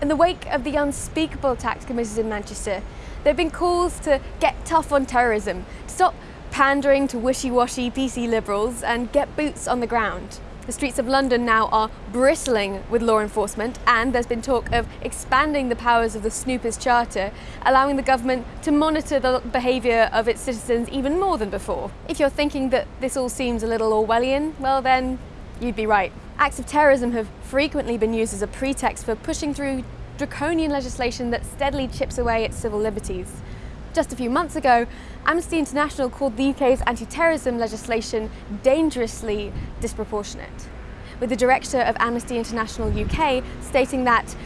In the wake of the unspeakable attacks committed in Manchester, there have been calls to get tough on terrorism, to stop pandering to wishy-washy PC liberals and get boots on the ground. The streets of London now are bristling with law enforcement and there's been talk of expanding the powers of the Snoopers Charter, allowing the government to monitor the behaviour of its citizens even more than before. If you're thinking that this all seems a little Orwellian, well then, you'd be right. Acts of terrorism have frequently been used as a pretext for pushing through draconian legislation that steadily chips away at civil liberties. Just a few months ago, Amnesty International called the UK's anti-terrorism legislation dangerously disproportionate, with the director of Amnesty International UK stating that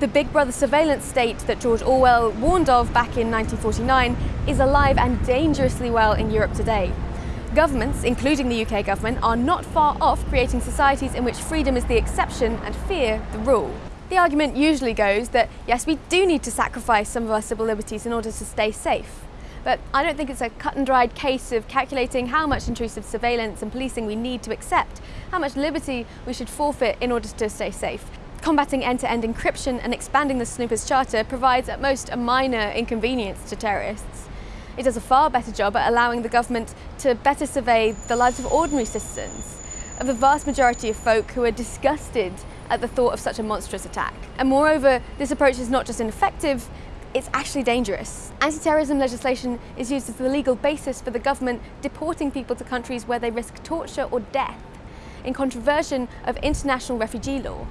the Big Brother surveillance state that George Orwell warned of back in 1949 is alive and dangerously well in Europe today. Governments, including the UK government, are not far off creating societies in which freedom is the exception and fear the rule. The argument usually goes that yes, we do need to sacrifice some of our civil liberties in order to stay safe. But I don't think it's a cut and dried case of calculating how much intrusive surveillance and policing we need to accept, how much liberty we should forfeit in order to stay safe. Combating end-to-end -end encryption and expanding the Snoopers Charter provides at most a minor inconvenience to terrorists. It does a far better job at allowing the government to better survey the lives of ordinary citizens, of the vast majority of folk who are disgusted at the thought of such a monstrous attack. And moreover, this approach is not just ineffective, it's actually dangerous. Anti-terrorism legislation is used as the legal basis for the government deporting people to countries where they risk torture or death in contravention of international refugee law.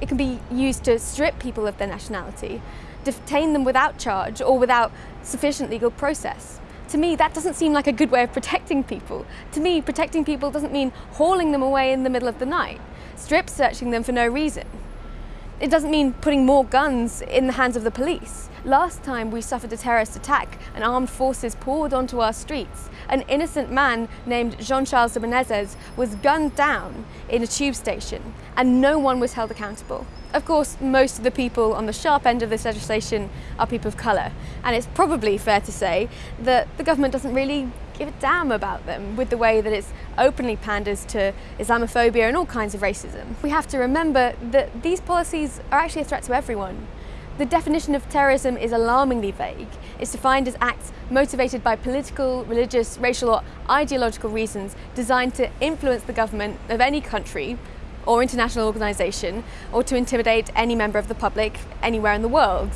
It can be used to strip people of their nationality, detain them without charge or without sufficient legal process. To me, that doesn't seem like a good way of protecting people. To me, protecting people doesn't mean hauling them away in the middle of the night strip searching them for no reason. It doesn't mean putting more guns in the hands of the police. Last time we suffered a terrorist attack and armed forces poured onto our streets, an innocent man named Jean-Charles de Menezes was gunned down in a tube station and no one was held accountable. Of course, most of the people on the sharp end of this legislation are people of colour, and it's probably fair to say that the government doesn't really give a damn about them with the way that it's openly panders to Islamophobia and all kinds of racism. We have to remember that these policies are actually a threat to everyone. The definition of terrorism is alarmingly vague. It's defined as acts motivated by political, religious, racial or ideological reasons designed to influence the government of any country or international organisation or to intimidate any member of the public anywhere in the world.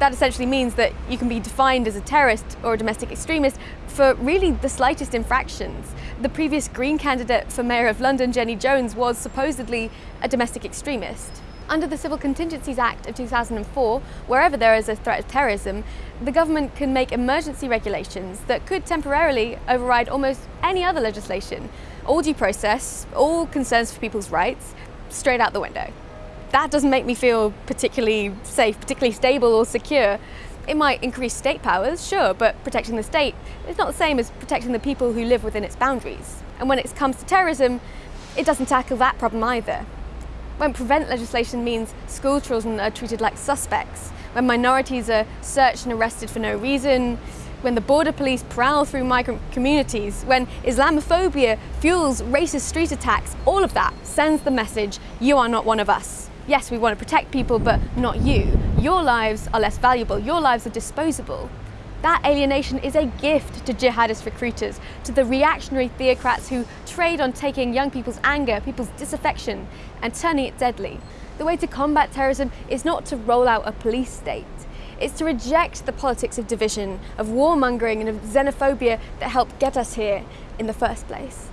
That essentially means that you can be defined as a terrorist or a domestic extremist for really the slightest infractions. The previous Green candidate for Mayor of London, Jenny Jones, was supposedly a domestic extremist. Under the Civil Contingencies Act of 2004, wherever there is a threat of terrorism, the government can make emergency regulations that could temporarily override almost any other legislation. All due process, all concerns for people's rights, straight out the window. That doesn't make me feel particularly safe, particularly stable or secure. It might increase state powers, sure, but protecting the state is not the same as protecting the people who live within its boundaries. And when it comes to terrorism, it doesn't tackle that problem either when prevent legislation means school children are treated like suspects, when minorities are searched and arrested for no reason, when the border police prowl through migrant communities, when Islamophobia fuels racist street attacks, all of that sends the message, you are not one of us. Yes, we want to protect people, but not you. Your lives are less valuable, your lives are disposable. That alienation is a gift to jihadist recruiters, to the reactionary theocrats who trade on taking young people's anger, people's disaffection, and turning it deadly. The way to combat terrorism is not to roll out a police state. It's to reject the politics of division, of warmongering and of xenophobia that helped get us here in the first place.